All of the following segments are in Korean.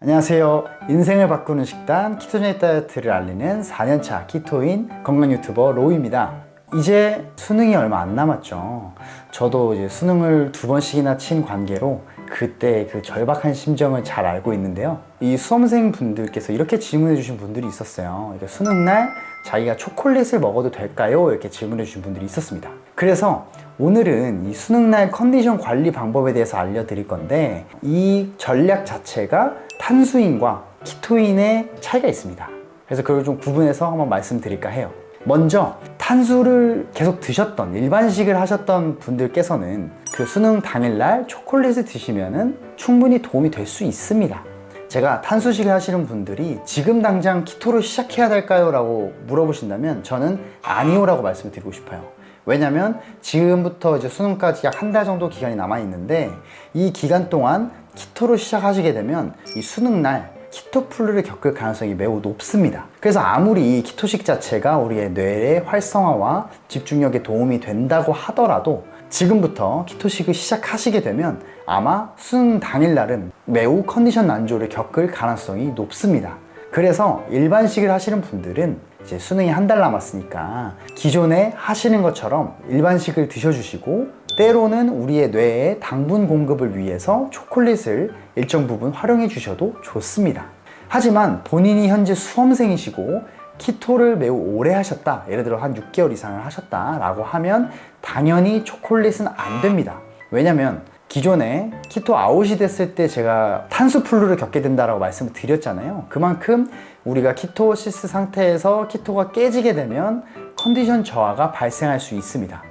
안녕하세요. 인생을 바꾸는 식단 ketogenic 다이어트를 알리는 4년차 keto인 건강 유튜버 로우입니다. 이제 수능이 얼마 안 남았죠. 저도 이제 수능을 두 번씩이나 친 관계로 그때 그 절박한 심정을 잘 알고 있는데요. 이 수험생 분들께서 이렇게 질문해 주신 분들이 있었어요. 이게 수능날 자기가 초콜릿을 먹어도 될까요? 이렇게 질문해 주신 분들이 있었습니다. 그래서 오늘은 이 수능날 컨디션 관리 방법에 대해서 알려드릴 건데 이 전략 자체가 탄수인과 keto인의 차이가 있습니다. 그래서 그걸 좀 구분해서 한번 말씀드릴까 해요. 먼저 탄수를 계속 드셨던 일반식을 하셨던 분들께서는 그 수능 당일날 초콜릿을 드시면 충분히 도움이 될 수 있습니다 제가 탄수식을 하시는 분들이 지금 당장 키토를 시작해야 될까요? 라고 물어보신다면 저는 아니요 라고 말씀을 드리고 싶어요 왜냐면 지금부터 이제 수능까지 약 한 달 정도 기간이 남아 있는데 이 기간 동안 키토를 시작하시게 되면 이 수능날 키토플루를 겪을 가능성이 매우 높습니다 그래서 아무리 이 키토식 자체가 우리의 뇌의 활성화와 집중력에 도움이 된다고 하더라도 지금부터 키토식을 시작하시게 되면 아마 수능 당일 날은 매우 컨디션 난조를 겪을 가능성이 높습니다. 그래서 일반식을 하시는 분들은 이제 수능이 한 달 남았으니까 기존에 하시는 것처럼 일반식을 드셔주시고 때로는 우리의 뇌에 당분 공급을 위해서 초콜릿을 일정 부분 활용해 주셔도 좋습니다. 하지만 본인이 현재 수험생이시고 키토를 매우 오래 하셨다. 예를 들어 한 6개월 이상을 하셨다 라고 하면 당연히 초콜릿은 안 됩니다. 왜냐면 기존에 keto out이 됐을 때 제가 탄수flu를 겪게 된다고 말씀을 드렸잖아요. 그만큼 우리가 ketosis 상태에서 keto가 깨지게 되면 컨디션 저하가 발생할 수 있습니다.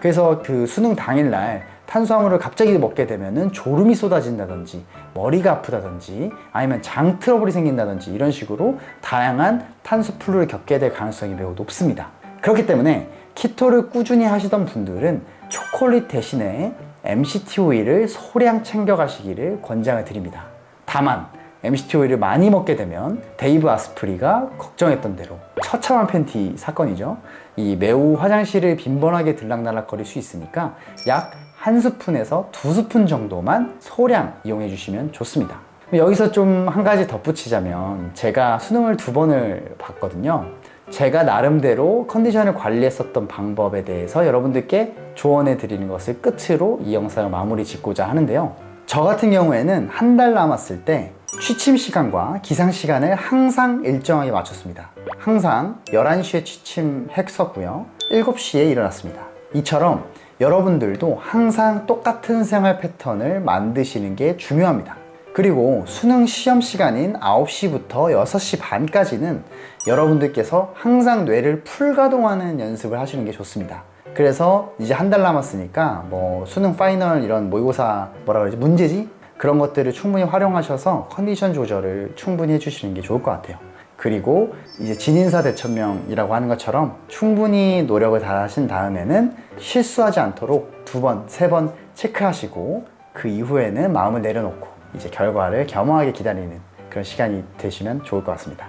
그래서 그 수능 당일날 탄수화물을 갑자기 먹게 되면 졸음이 쏟아진다든지 머리가 아프다든지 아니면 장 트러블이 생긴다든지 이런 식으로 다양한 탄수flu를 겪게 될 가능성이 매우 높습니다. 그렇기 때문에 keto를 꾸준히 하시던 분들은 초콜릿 대신에 MCT 오일을 소량 챙겨 가시기를 권장을 드립니다. 다만 MCT 오일을 많이 먹게 되면 데이브 아스프리가 걱정했던 대로 처참한 팬티 사건이죠. 이 매우 화장실을 빈번하게 들락날락 거릴 수 있으니까 약 한 스푼에서 두 스푼 정도만 소량 이용해 주시면 좋습니다. 여기서 좀 한 가지 덧붙이자면 제가 수능을 두 번을 봤거든요. 제가 나름대로 컨디션을 관리했었던 방법에 대해서 여러분들께 조언해 드리는 것을 끝으로 이 영상을 마무리 짓고자 하는데요. 저 같은 경우에는 한 달 남았을 때 취침 시간과 기상 시간을 항상 일정하게 맞췄습니다. 항상 11시에 취침 했었고요. 7시에 일어났습니다. 이처럼 여러분들도 항상 똑같은 생활 패턴을 만드시는 게 중요합니다. 그리고 수능 시험 시간인 9시부터 6시 반까지는 여러분들께서 항상 뇌를 풀가동하는 연습을 하시는 게 좋습니다. 그래서 이제 한 달 남았으니까 뭐 수능 final 이런 모의고사 뭐라 그러지? 문제지? 그런 것들을 충분히 활용하셔서 컨디션 조절을 충분히 해주시는 게 좋을 것 같아요 그리고 이제 진인사 대천명이라고 하는 것처럼 충분히 노력을 다 하신 다음에는 실수하지 않도록 두 번, 세 번 체크하시고 그 이후에는 마음을 내려놓고 이제 결과를 겸허하게 기다리는 그런 시간이 되시면 좋을 것 같습니다.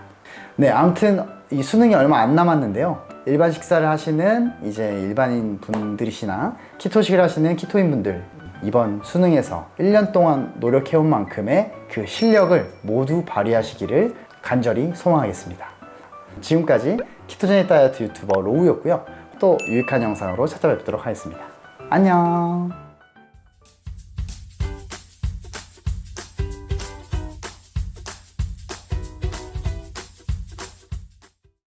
네 아무튼 이 수능이 얼마 안 남았는데요. 일반 식사를 하시는 이제 일반인 분들이시나 키토식을 하시는 키토인 분들 이번 수능에서 1년 동안 노력해온 만큼의 그 실력을 모두 발휘하시기를 간절히 소망하겠습니다. 지금까지 키토제닉 다이어트 유튜버 로우였고요. 또 유익한 영상으로 찾아뵙도록 하겠습니다. 안녕